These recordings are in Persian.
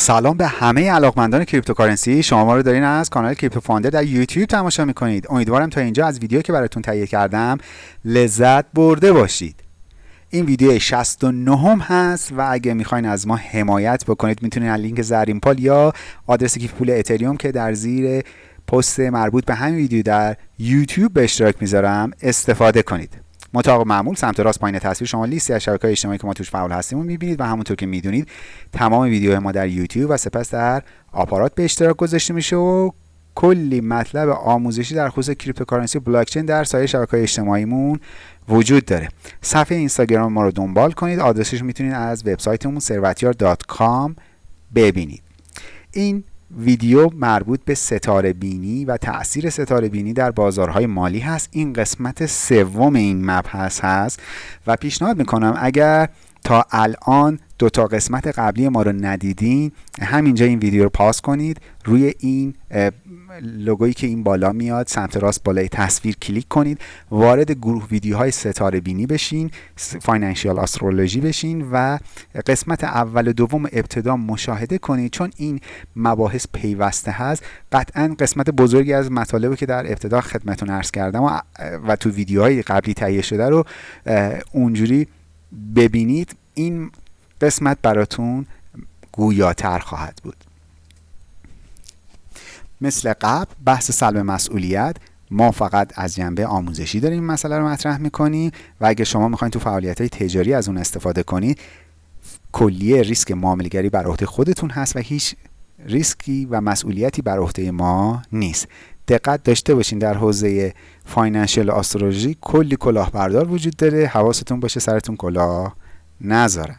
سلام به همه علاقمندان cryptocurrency. شما ما رو دارین از کانال کریپتو فاندر در یوتیوب تماشا می‌کنید. امیدوارم تا اینجا از ویدیو که براتون تهیه کردم لذت برده باشید. این ویدیو 69 هم هست و اگه می‌خواین از ما حمایت بکنید می‌تونید از لینک زرین پال یا آدرس کیف پول اتریوم که در زیر پست مربوط به همین ویدیو در یوتیوب به اشتراک می‌ذارم استفاده کنید. مطابق معمول سمت راست پایین تصویر شما لیستی از شبکه‌های اجتماعی که ما توش فعال هستیم رو می‌بینید و همونطور که می‌دونید تمام ویدیوهای ما در یوتیوب و سپس در آپارات به اشتراک گذاشته میشه و کلی مطلب آموزشی در خصوص cryptocurrency blockchain در سایر شبکه‌های اجتماعیمون وجود داره. صفحه اینستاگرام ما رو دنبال کنید. آدرسش می‌تونید از وبسایتمون servatiar.com ببینید. این ویدیو مربوط به ستاره بینی و تاثیر ستاره بینی در بازارهای مالی هست. این قسمت سوم این مبحث هست و پیشنهاد می‌کنم اگر تا الان دو تا قسمت قبلی ما رو ندیدین همینجا این ویدیو رو pause کنید. روی این لوگویی که این بالا میاد سمت راست بالای تصویر کلیک کنید. وارد گروه ویدیوهای ستاره بینی بشین فاینانشیال استرولوژی بشین و قسمت اول و دوم ابتدا مشاهده کنید. چون این مباحث پیوسته هست قطعا قسمت بزرگی از مطالبی که در ابتدا خدمتون عرض کردم و, و تو ویدیوهای قبلی تهیه شده رو اونجوری ببینید. این قسمت براتون گویاتر خواهد بود. مثل قبل بحث سلب مسئولیت ما فقط از جنبه آموزشی داریم مسئله رو مطرح می‌کنیم و اگه شما می‌خواین تو فعالیت های تجاری از اون استفاده کنید کلیه ریسک معاملگری بر عهده خودتون هست و هیچ ریسکی و مسئولیتی بر عهده ما نیست. دقت داشته باشین در حوزه financial astrology کلی کلاهبردار وجود داره حواستون باشه سرتون کلاه نذارن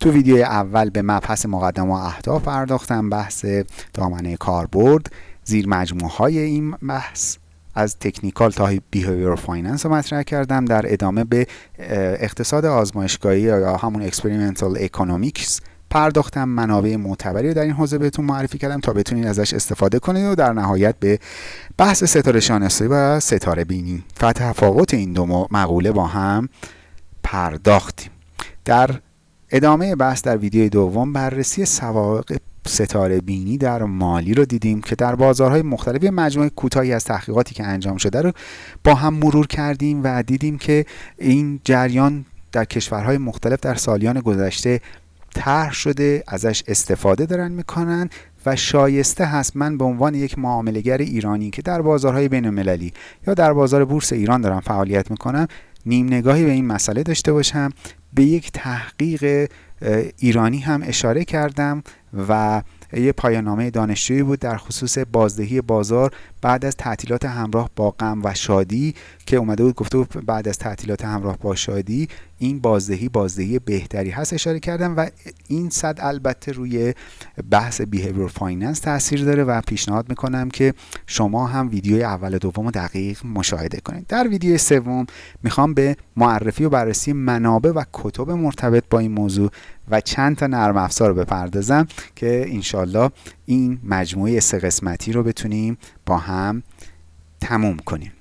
تو ویدیو اول به مبحث مقدمه و اهداف پرداختم بحث دامنه کاربرد زیر مجموعه های این بحث. از تکنیکال تا behavioral finance رو مطرح کردم در ادامه به اقتصاد آزمایشگاهی یا همون experimental economics پرداختم. منابع معتبری رو در این حوزه بهتون معرفی کردم تا بتونید ازش استفاده کنید و در نهایت به بحث ستاره شانسی و ستاره بینی. و تفاوت این دو مقوله با هم پرداختیم. در ادامه بحث در ویدیو دوم بررسی سوابق ستاره بینی در مالی رو دیدیم که در بازارهای مختلف مجموعه کوتاهی از تحقیقاتی که انجام شده رو با هم مرور کردیم و دیدیم که این جریان در کشورهای مختلف در سالیان گذشته طرح شده ازش استفاده دارن می‌کنن و شایسته هست من به عنوان یک معاملگر ایرانی که در بازارهای بین المللی یا در بازار بورس ایران دارم فعالیت می‌کنم نیم نگاهی به این مسئله داشته باشم به یک تحقیق ایرانی هم اشاره کردم و یه پایانامه دانشجویی بود در خصوص بازدهی بازار بعد از تعطیلات همراه با غم و شادی که اومده بود گفته بود بعد از تعطیلات همراه با شادی این بازدهی بازدهی بهتری هست اشاره کردم و این صد البته روی بحث behavioral finance تاثیر داره و پیشنهاد می‌کنم که شما هم ویدیو اول دوم دقیق مشاهده کنید. در ویدیو سوم می‌خوام به معرفی و بررسی منابع و کتب مرتبط با این موضوع و چند تا نرم افزار رو بپردازم که انشالله این مجموعه سه قسمتی رو بتونیم با هم تموم کنیم.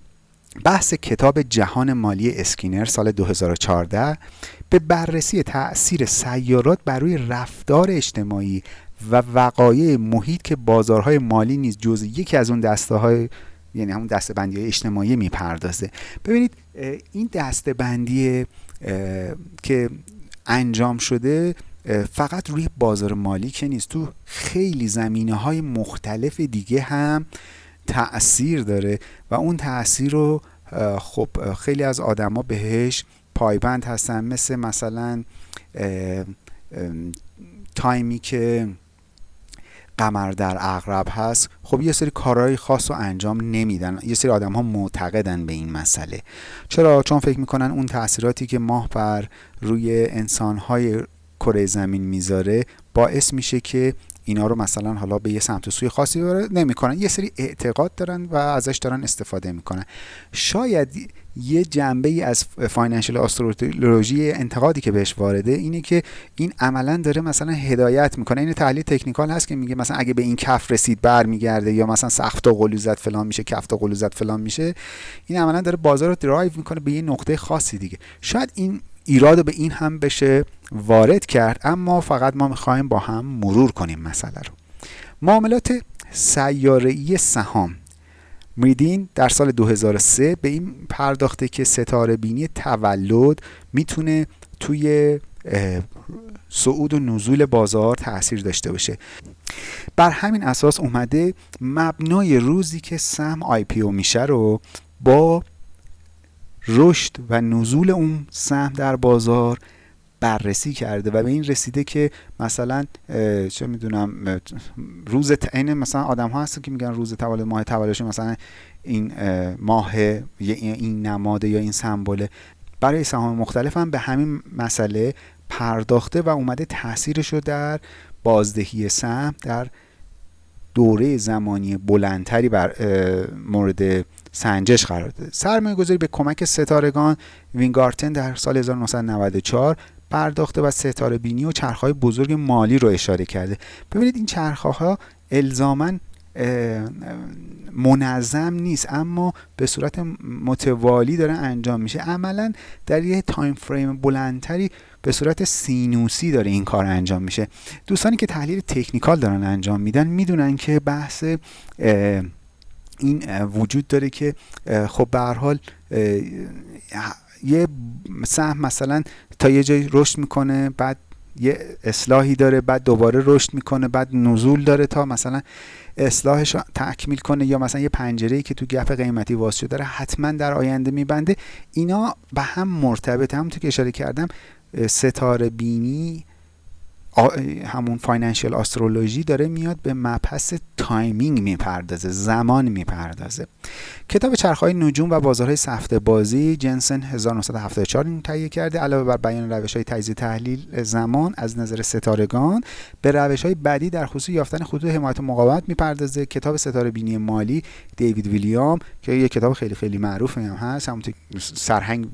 بحث کتاب جهان مالی اسکینر سال 2014 به بررسی تاثیر سیارات بر روی رفتار اجتماعی و وقایع محیط که بازارهای مالی نیز جز یکی از اون دسته های یعنی همون دسته بندی های اجتماعی می‌پردازه. ببینید این دسته بندی که انجام شده فقط روی بازار مالی که نیست تو خیلی زمینه های مختلف دیگه هم تاثیر داره و اون تاثیر رو خب خیلی از آدما بهش پایبند هستن مثل مثلا تایمی که قمر در اغرب هست. خب یه سری کارهای خاص رو انجام نمیدن. یه سری آدم ها معتقدن به این مسئله. چرا؟ چون فکر می‌کنن اون تاثیراتی که ماه بر روی انسان های کره زمین می‌ذاره باعث میشه که اینا رو مثلا حالا به یه سمت و سوی خاصی نمی‌کنن. یه سری اعتقاد دارن و ازش دارن استفاده می‌کنن. شاید یه جنبه ای از فاینانشل آسترولوژی انتقادی که بهش وارده اینه که این عملا داره مثلا هدایت می‌کنه. این تحلیل تکنیکال هست که میگه مثلا اگه به این کف رسید برمیگرده یا مثلا سخت و قلوزت فلان میشه کفت و قلوزت فلان میشه. این عملا داره بازار رو درایو می‌کنه به یه نقطه خاصی دیگه. شاید این ایراد به این هم بشه وارد کرد اما فقط ما می‌خوایم با هم مرور کنیم مسئله رو. معاملات سیاره‌ای سهام. میدین در سال 2003 به این پرداخته که ستاره بینی تولد می‌تونه توی صعود و نزول بازار تاثیر داشته باشه. بر همین اساس اومده مبنای روزی که سهم آی پی او میشه رو با رشد و نزول اون سهم در بازار بررسی کرده و به این رسیده که مثلا چه می‌دونم روز این مثلا آدم ها هستن که میگن روز تولد ماه تولدش مثلا این ماه این نماده یا این سمبله. برای سهام مختلف هم به همین مسئله پرداخته و اومده تاثیرش رو در بازدهی سهم در دوره زمانی بلندتری بر مورد سنجش قرار داده. سرمایه گذاری به کمک ستارگان. وینگارتن در سال 1994 پرداخته و ستاره بینی و چرخه‌های بزرگ مالی رو اشاره کرده. ببینید این چرخه ها الزاما منظم نیست اما به صورت متوالی داره انجام میشه. عملا در یه time frame بلندتری به صورت سینوسی داره این کار انجام میشه. دوستانی که تحلیل تکنیکال دارن انجام میدن می‌دونن که بحث این وجود داره که خب به حال یه سهم مثلا تا یه جایی رشد می‌کنه بعد یه اصلاحی داره بعد دوباره رشد می‌کنه بعد نزول داره تا مثلا اصلاحش تکمیل کنه یا مثلا یه پنجره که تو gap قیمتی باز شده داره حتما در آینده می‌بنده. اینا به هم مرتبط همونطور که اشاره کردم ستاره بینی همون financial astrology داره میاد به مبحث timing می‌پردازه زمان می‌پردازه. کتاب چرخهای نجوم و بازارهای سفته بازی جنسن 1974 این تهیه کرده. علاوه بر بیان روش های تجزیه تحلیل زمان از نظر ستارگان به روش های بعدی در خصوص یافتن خطوط حمایت مقاومت می‌پردازه. کتاب ستاره بینی مالی دیوید ویلیام که یه کتاب خیلی خیلی معروف هم هست همونطور سرهنگ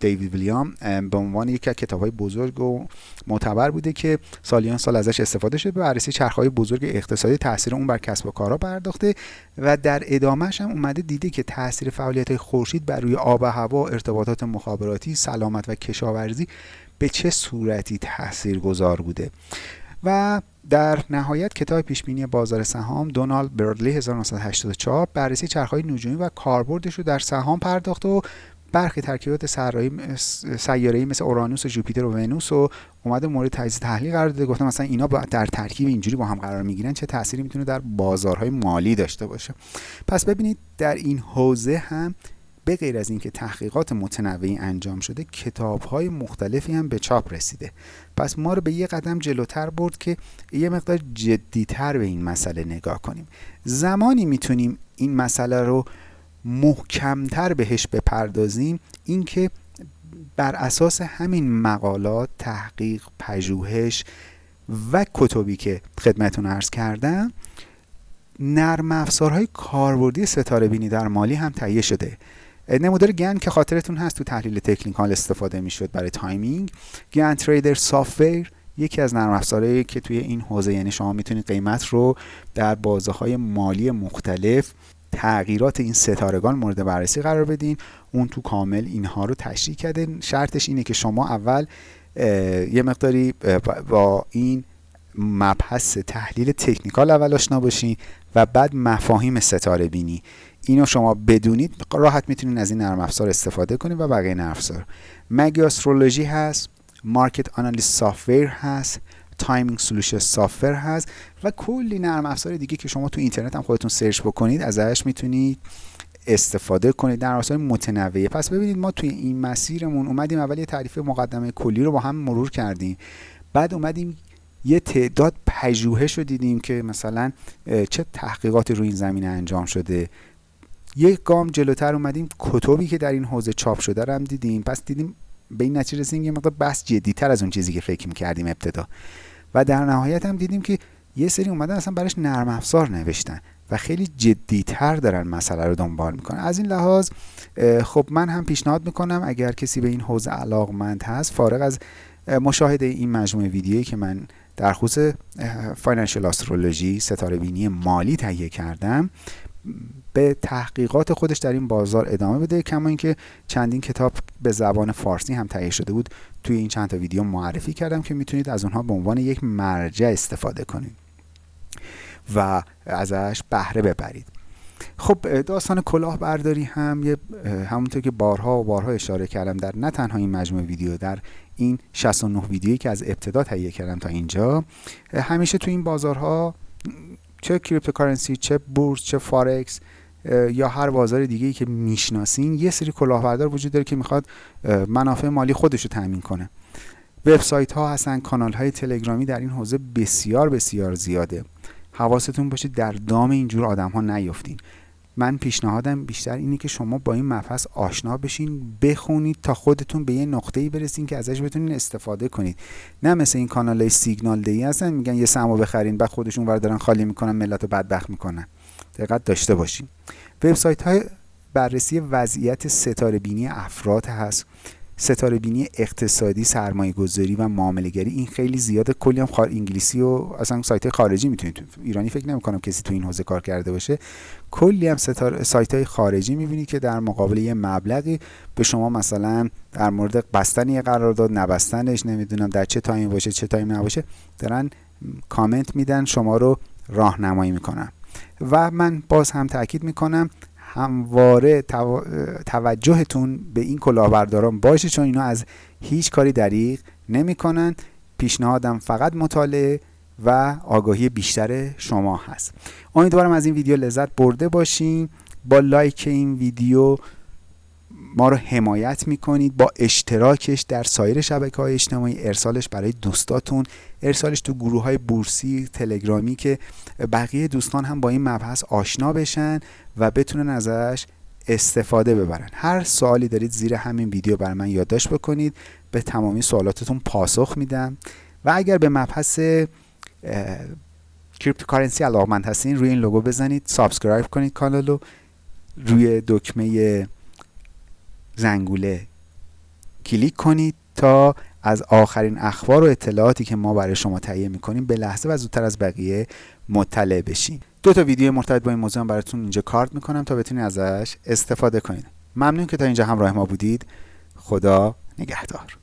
دیوید ویلیام به عنوان یکی از کتاب های بزرگ و معتبر بوده که سالیان سال ازش استفاده شده به بررسی چرخهای بزرگ اقتصادی تاثیر اون بر کسب و کارها پرداخته و در ادامهش هم اومده دیده که تاثیر فعالیت خورشید بر روی آب و هوا ارتباطات مخابراتی سلامت و کشاورزی به چه صورتی تاثیر گذار بوده؟ و در نهایت کتاب پیشبینی بازار سهام دونالد برادلی 1984 بررسی چرخهای نجومی و کاربردش رو در سهام پرداخت و برخی ترکیبات سیاره‌ای مثل اورانوس و جوپیتر و ونوس و اومده مورد تجزیه تحلیل قرار داده. گفتم مثلا اینا در ترکیب اینجوری با هم قرار می‌گیرن چه تأثیری می‌تونه در بازارهای مالی داشته باشه. پس ببینید در این حوزه هم به غیر از اینکه تحقیقات متنوعی انجام شده کتاب های مختلفی هم به چاپ رسیده. پس ما رو به یه قدم جلوتر برد که یه مقدار جدیتر به این مسئله نگاه کنیم. زمانی می‌تونیم این مسئله رو محکمتر بهش بپردازیم اینکه بر اساس همین مقالات تحقیق پژوهش و کتبی که خدمتون عرض کردم نرم افزارهای کاربردی ستاره بینی در مالی هم تهیه شده. نمودار گن که خاطرتون هست تو تحلیل تکنیکال استفاده می‌شد برای timing. Gann Trader software یکی از نرم افزارهایی که توی این حوزه یعنی شما می‌تونید قیمت رو در بازه های مالی مختلف تغییرات این ستارگان مورد بررسی قرار بدین. اون تو کامل اینها رو تشریح کرده. شرطش اینه که شما اول یه مقداری با این مبحث تحلیل تکنیکال اول آشنا باشین و بعد مفاهیم ستاره بینی. اینو شما بدونید راحت می‌تونید از این نرم افزار استفاده کنید و بقیه نرم افزار. Magi Astrology هست؟ Market Analyst software هست؟ Timing Solution software هست و کلی نرم افزار دیگه که شما تو اینترنت هم خودتون search بکنید ازش می‌تونید استفاده کنید. نرم افزار متنوعه پس ببینید ما توی این مسیرمون اومدیم اول یه تعریف مقدمه کلی رو با هم مرور کردیم. بعد اومدیم یه تعداد پژوهش رو دیدیم که مثلا چه تحقیقاتی روی این زمینه انجام شده. یک گام جلوتر اومدیم کتبی که در این حوزه چاپ شده رو هم دیدیم. پس دیدیم به این نتیجه رسیدیم یه مقدار بس جدیتر از اون چیزی که فکر می‌کردیم ابتدا. و در نهایت هم دیدیم که یه سری اومدن اصلا براش نرم افزار نوشتن و خیلی جدیتر دارن مسئله رو دنبال می‌کنن. از این لحاظ خب من هم پیشنهاد می‌کنم اگر کسی به این حوزه علاقمند هست فارغ از مشاهده این مجموعه ویدیویی که من در خصوص فاینانشل آسترولوژی ستاره بینی مالی تهیه کردم به تحقیقات خودش در این بازار ادامه بده کما اینکه چندین کتاب به زبان فارسی هم تهیه شده بود. توی این چند تا ویدیو معرفی کردم که می‌تونید از اونها به عنوان یک مرجع استفاده کنید و ازش بهره ببرید. خب داستان کلاهبرداری هم یه همونطور که بارها و بارها اشاره کردم در نه تنها این مجموعه ویدیو در این 69 ویدیویی که از ابتدا تهیه کردم تا اینجا همیشه تو این بازارها چه cryptocurrency چه بورس چه فارکس یا هر بازار دیگه ای که می‌شناسین یه سری کلاهبردار وجود داره که می‌خواد منافع مالی خودش رو تامین کنه. وبسایت ها هستن کانال های تلگرامی در این حوزه بسیار بسیار زیاده. حواستون باشه در دام اینجور آدم ها نیفتین من پیشنهادم بیشتر اینه که شما با این مبحث آشنا بشین بخونید تا خودتون به یه نقطه‌ای برسین که ازش بتونین استفاده کنید. نه مثل این کانال سیگنال دی هستن میگن یه سمو بخرین بعد خودشون ور دارن خالی می‌کنن ملت رو بدبخت می‌کنن. دقت داشته باشین. وبسایت های بررسی وضعیت ستاره بینی افراد هست. ستاره بینی اقتصادی سرمایه گذاری و معامله گری این خیلی زیاده کلی هم خار انگلیسی و اصلا سایت خارجی می‌تونید ایرانی فکر نمی کنم کسی تو این حوزه کار کرده باشه. کلی هم ستاره سایت های خارجی می‌بینید که در مقابل یه مبلغی به شما مثلا در مورد بستن یه قرارداد نبستنش نمی‌دونم در چه تایم باشه چه تایم نباشه دارن کامنت میدن شما رو راهنمایی می‌کنن. و من باز هم تاکید می‌کنم همواره توجهتون به این کلاهبرداران باشه چون اینا از هیچ کاری دریغ نمی‌کنن. پیشنهادم فقط مطالعه و آگاهی بیشتر شما هست. امیدوارم از این ویدیو لذت برده باشین. با لایک این ویدیو ما رو حمایت می‌کنید با اشتراکش در سایر شبکه های اجتماعی ارسالش برای دوستاتون ارسالش تو گروه های بورسی تلگرامی که بقیه دوستان هم با این مبحث آشنا بشن و بتونن ازش استفاده ببرن. هر سوالی دارید زیر همین ویدیو برای من یادداشت بکنید. به تمامی سوالاتتون پاسخ میدم. و اگر به مبحث cryptocurrency علاقمند هستین روی این لوگو بزنید subscribe کنید کانال رو روی دکمه زنگوله. کلیک کنید تا از آخرین اخبار و اطلاعاتی که ما برای شما تهیه می‌کنیم به لحظه و زودتر از بقیه مطلع بشین. دو تا ویدیو مرتبط با این موضوع براتون اینجا کارت می‌کنم تا بتونید ازش استفاده کنید. ممنون که تا اینجا همراه ما بودید. خدا نگهدار.